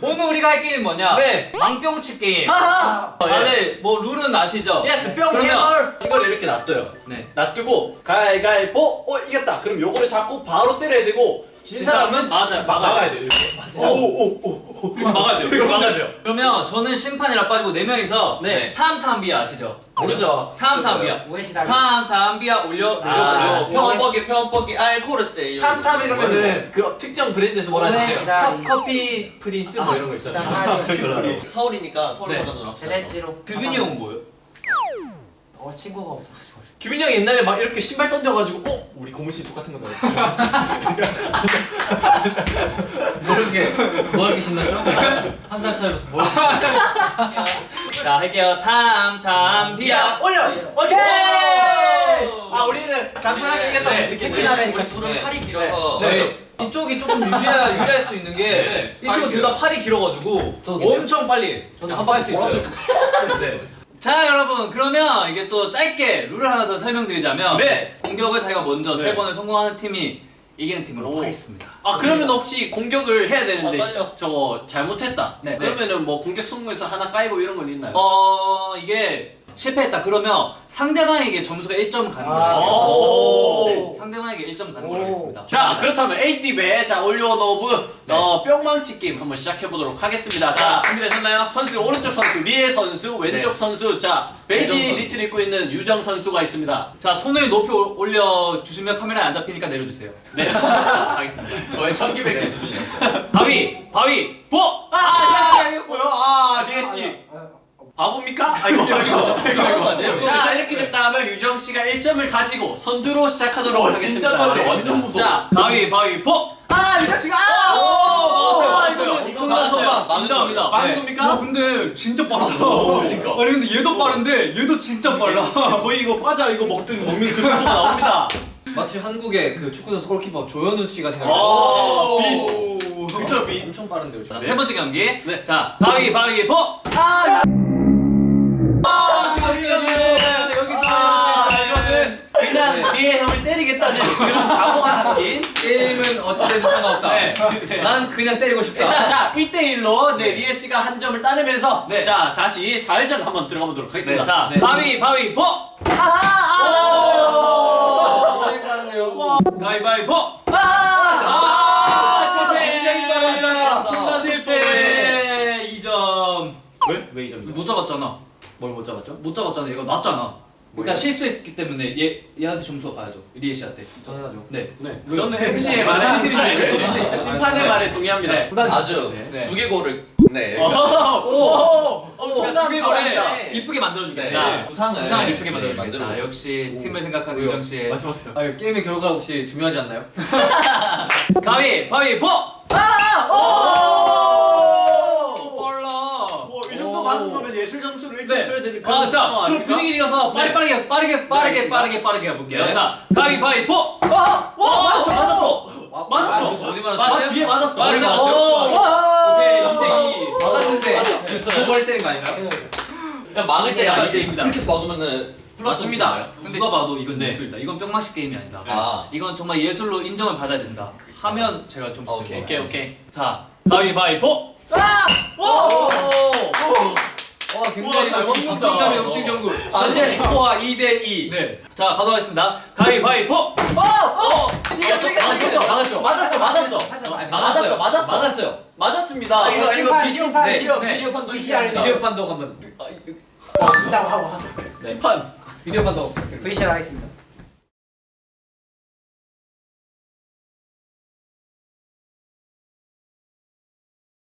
오늘 우리가 할 게임은 뭐냐? 네. 망뿅치 게임. 하하! 다들 뭐 룰은 아시죠? 예스 뿅 그러면- 해물 이걸 이렇게 놔둬요 네. 놔두고 가위가위보 어 이겼다 그럼 요거를 잡고 바로 때려야 되고 진 사람은 맞아요. 막 막아요. 막아야 돼요 이렇게 오오오오 이거 막아야 돼요. 이거 막아야 돼요 그러면 저는 심판이라 빠지고 네 명이서 네. 탐탐비아 아시죠? 모르죠 탐탐비아. 오해시다. 탐탐비아 올려 올려 아, 올려. 평범하게 평범하게 알코올세 탐탐 이러면은 그 특정 브랜드에서 뭐라 하시죠? 커피 프린스 뭐 이런 거 있잖아요 아, 서울이니까 서울 네. 버전으로. 베네치로. 규빈이 형은 뭐예요? 어 친구가 없어가지고. 규빈이 형이 옛날에 막 이렇게 신발 던져가지고 어? 우리 고무신 똑같은 거 나왔어 뭐 이렇게 뭐 이렇게 신나죠? 한살 차이로서 뭐 자 할게요. 탐 탐비아. 올려! 오케이! 아 우리는 간단하게 네, 이겼다 네. 무슨 우리, 둘은 네. 팔이 길어서 네. 이쪽이 조금 유리할, 유리할 수도 있는 게 이쪽은 둘 다 팔이 길어가지고. 엄청 빨리 한번 할 수 있어요. 네. 자 여러분 그러면 이게 또 짧게 룰을 하나 더 설명드리자면 네. 공격을 자기가 먼저 네. 세 번을 성공하는 팀이 이기는 팀으로 오. 하겠습니다. 아 그러면 혹시 공격을 해야 되는데 떨려. 저거 잘못했다 네. 그러면은 뭐 공격 성공해서 하나 까이고 이런 건 있나요? 어 이게 실패했다 그러면 상대방에게 점수가 1점 가는 거예요. 오. 네, 상대방에게 1점 가는 걸로 하겠습니다. 자 그렇다면 에이티베 자 올리오노브 네. 어, 뿅망치 게임 한번 시작해 보도록 하겠습니다. 자자 준비되셨나요? 선수 오른쪽 선수 리에 선수 왼쪽 네. 선수 자 베이지. 니트를 입고 있는 유정 선수가 있습니다. 자 손을 높이 올- 올려 주시면 카메라에 안 잡히니까 내려주세요. 네 알겠습니다. 거의 천기백개 수준이었어. 바위 바위 보. 아 리에 씨 이겼고요. 아 리에 씨 바보입니까? 아이고 아이고 이상한 거 아니에요? 자, 자 이렇게 됐다면 유정 씨가 1점을 가지고 선두로 시작하도록 하겠습니다. 완전 무서워. 자, 바위 바위 보. 아 유정 씨가 아! 오, 아. 엄청난 선방. 네. 겁니까? 근데 진짜 빠르다. 오, 그러니까. 아니 근데 얘도 빠른데 얘도 진짜 빨라. 거의 이거 과자 이거 먹든 먹는 그 정도가 나옵니다. 마치 한국의 그 축구 선수 골키퍼 조현우 씨가 오. 그쵸 비. 엄청 빠른데요. 자, 지금. 세 번째 경기. 네. 자, 바위 바위 보. 아, 뒤에 형을 때리겠다는 그런 각오가 담긴. 게임은 어찌됐든 상관없다. 네. 난 그냥 때리고 일단 싶다. 자 1대1로 네, 리에 씨가 한 점을 따내면서 네. 자 다시 4회전 한번 들어가 보도록 네, 하겠습니다. 자, 네. 바위 바위 보. 아, 되게 빠르네요. 바위 바위 보. 아, 아, 실패. 굉장히 빠르다. 실패. 2점. 왜이 점이죠? 못 잡았잖아. 뭘 못 잡았죠? 못 잡았잖아. 얘가 났잖아. 그러니까 뭐예요? 실수했기 때문에 얘 얘한테 점수가 가야죠. 리에 씨한테. 당연하죠. 네. 네. 왜? 저는 MC의 네. 말에 네. 네. 네. 네. 심판의 네. 말에 동의합니다. 네. 아주 네. 두 개골을 네. 오, 오, 엄청난 두개 바람이다. 거를 이쁘게 만들어 주겠다. 네. 부상을 부상을 이쁘게 네, 만들어 주겠다. 만들어. 역시 오. 팀을 생각하는 왜요? 유정 씨. 말씀하세요. 아, 게임의 결과가 혹시 중요하지 않나요? 가위, 바위, 보. 오! 아, 자, 그럼? 분위기 이어서 네. 빠르게, 빠르게, 빠르게, 알겠습니다. 빠르게, 빠르게 가볼게요. 네. 자, 가위, 바위, 보. 아! 와, 맞았어, 맞았어. 와, 맞았어. 어디 맞았어? 아, 뒤에 맞았어. 오. 맞았어. 오케이, 2대2. 막았는데 두벌 때린 거 아닌가요? 그냥 막을 때 약간 이대 입니다. 이렇게 해서 막으면은 맞습니다. 근데 누가 봐도 이건 네. 예술이다. 이건 뿅맛식 게임이 아니다. 아. 이건 정말 예술로 인정을 받아야 된다. 하면 제가 좀 오케이, 오케이, 오케이. 자, 가위, 바위, 보. 오! 와, 굉장히 우와, 잘 먹는다. 박진감이 넘친 경구. 현재 스코어 2대 2. 네. 자, 가도록 하겠습니다. 가위, 바위, 보. 오! 오! 이겼어, 이겼어, 이겼어. 맞았죠? 맞았어, 맞았어. 맞았어, 맞았어. 맞았어요. 맞았습니다. 아, 이거 이거 비디오 심판. 비디오 네. 비디오 판독. 비디오 판독 한번 이다고 하고 하세요. 심판. 비디오 판독. VCR 하겠습니다.